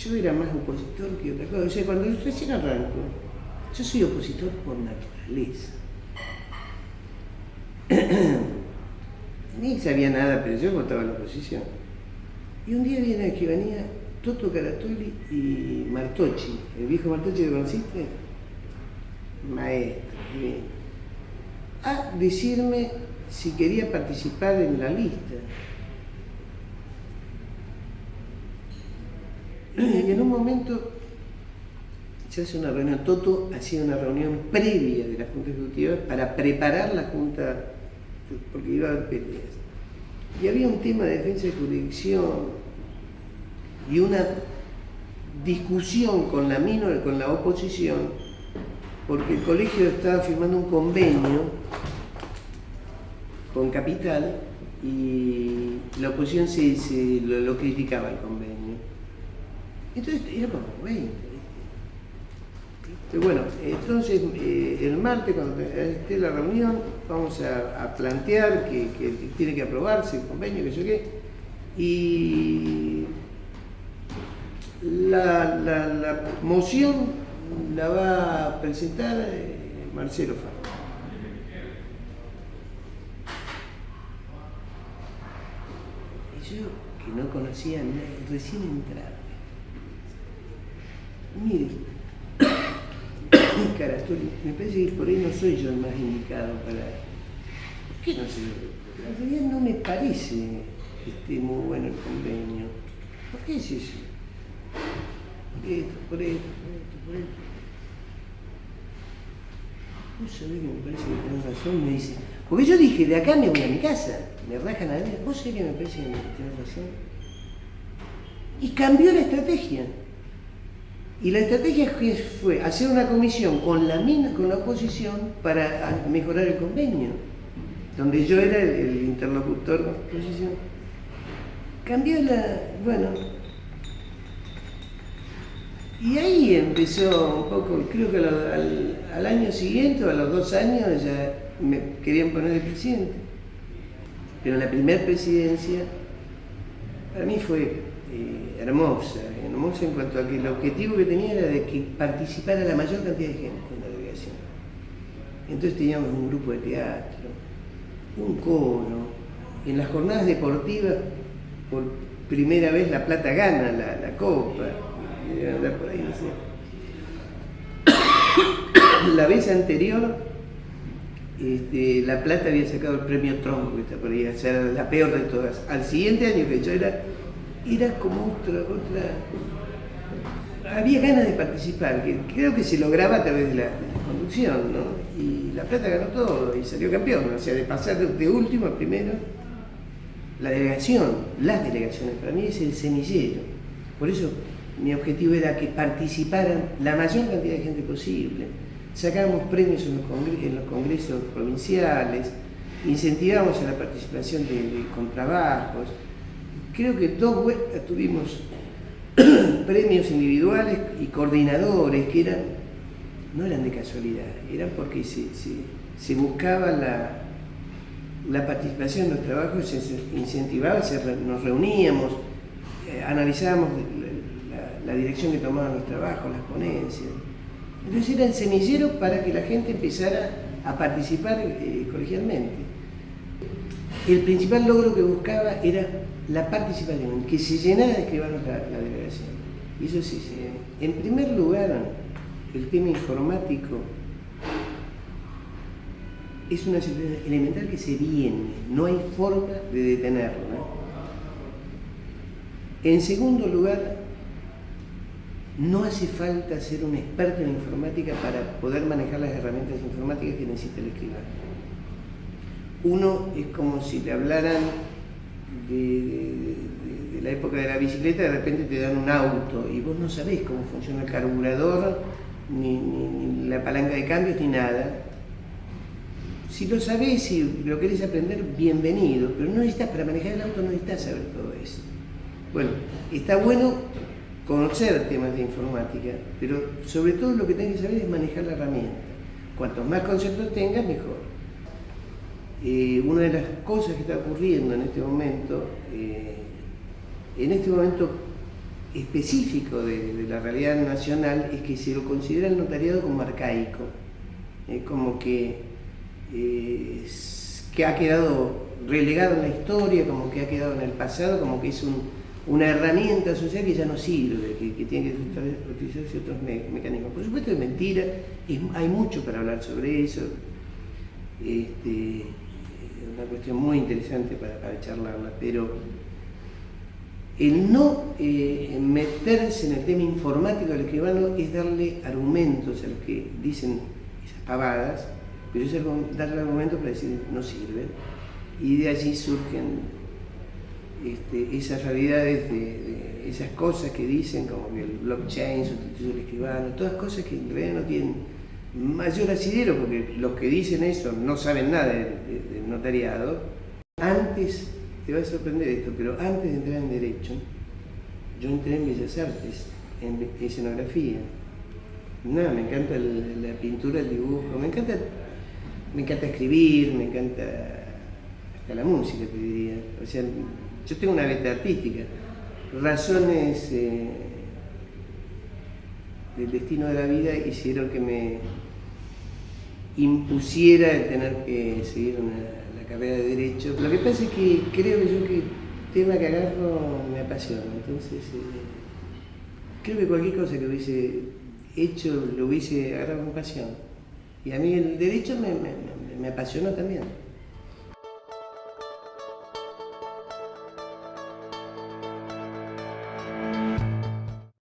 yo era más opositor que otra cosa. O sea, cuando recién arranco, yo soy opositor por naturaleza. Ni sabía nada, pero yo votaba la oposición. Y un día viene aquí, venía Toto Caratoli y Martocci, el viejo Martocci que conociste, maestro, a decirme si quería participar en la lista. En un momento se hace una reunión, Toto hacía una reunión previa de la Junta Ejecutiva para preparar la Junta, porque iba a haber peleas. Y había un tema de defensa de jurisdicción y una discusión con la, con la oposición, porque el colegio estaba firmando un convenio con Capital y la oposición se, lo, criticaba el convenio. Entonces éramos 20. Pero bueno, entonces eh, el martes cuando esté la reunión vamos a, plantear que, tiene que aprobarse el convenio, que sé qué, y la, la, moción la va a presentar eh, Marcelo Faro. Yo, que no conocía recién entrado, mire, Carastoli, me parece que por ahí no soy yo el más indicado para... ¿Por qué no sé? En realidad no me parece que esté muy bueno el convenio. ¿Por qué es eso? Por esto, por esto, por esto, por esto. Vos sabés que me parece que tenés razón, me dice. Porque yo dije, de acá me voy a mi casa, me rajan a ver. Vos sabés que me parece que tenés razón. Y cambió la estrategia. Y la estrategia fue hacer una comisión con la, con la oposición para mejorar el convenio, donde yo era el, interlocutor de la oposición. Cambió la, bueno, y ahí empezó un poco, creo que al, año siguiente o a los dos años ya me querían poner de presidente. Pero la primera presidencia para mí fue hermosa, hermosa en cuanto a que el objetivo que tenía era de que participara la mayor cantidad de gente en la delegación. Entonces teníamos un grupo de teatro, un coro, en las jornadas deportivas por primera vez La Plata gana la, copa, por ahí, La vez anterior, este, La Plata había sacado el premio Tronco, que está por ahí, era la peor de todas. Al siguiente año que yo era era como otra, otra... Había ganas de participar, creo que se lograba a través de la, conducción, ¿no? Y La Plata ganó todo y salió campeón, o sea, de pasar de, último a primero. La delegación, las delegaciones, para mí es el semillero. Por eso mi objetivo era que participaran la mayor cantidad de gente posible. Sacábamos premios en los, congresos, provinciales, incentivamos a la participación de, de contrabajos, creo que dos vueltas tuvimos premios individuales y coordinadores que eran, no eran de casualidad, eran porque se, buscaba la, la, participación en los trabajos, se incentivaba, nos reuníamos, eh, analizábamos la, dirección que tomaban los trabajos, las ponencias. Entonces era el semillero para que la gente empezara a participar eh, colegialmente. El principal logro que buscaba era la participación, que se llenara de escribanos la, delegación. Y eso sí se En primer lugar, el tema informático es una situación elemental que se viene, no hay forma de detenerlo. En segundo lugar, no hace falta ser un experto en informática para poder manejar las herramientas informáticas que necesita el escribano. Uno es como si le hablaran de, la época de la bicicleta, de repente te dan un auto y vos no sabés cómo funciona el carburador, ni, la palanca de cambios, ni nada. Si lo sabés y lo querés aprender, bienvenido, pero no necesitas, para manejar el auto no necesitas saber todo eso. Bueno, está bueno conocer temas de informática, pero sobre todo lo que tenés que saber es manejar la herramienta. Cuantos más conceptos tengas, mejor. Eh, una de las cosas que está ocurriendo en este momento, eh, en este momento específico de, la realidad nacional es que se lo considera el notariado como arcaico, como que, eh, que ha quedado relegado en la historia, como que ha quedado en el pasado, como que es una herramienta social que ya no sirve, que, tiene que utilizarse otros mecanismos. Por supuesto es mentira, hay mucho para hablar sobre eso, este, una cuestión muy interesante para, charlarla, pero el no eh, meterse en el tema informático del escribano es darle argumentos a los que dicen esas pavadas, pero es darle argumentos para decir no sirve. Y de allí surgen este, esas realidades, de, esas cosas que dicen, como que el blockchain sustituye al escribano, todas cosas que en realidad no tienen mayor asidero, porque los que dicen eso no saben nada del notariado. Antes te va a sorprender esto, pero antes de entrar en Derecho, yo entré en Bellas Artes, en escenografía. Nada, me encanta la, pintura, el dibujo, me encanta, me encanta escribir, me encanta hasta la música, te diría. O sea, yo tengo una beta artística. Razones eh, del destino de la vida hicieron que me impusiera el tener que seguir una carrera de Derecho. Lo que pasa es que creo que yo que el tema que agarro me apasiona, entonces eh, creo que cualquier cosa que hubiese hecho lo hubiese agarrado con pasión. Y a mí el derecho me, me apasionó también.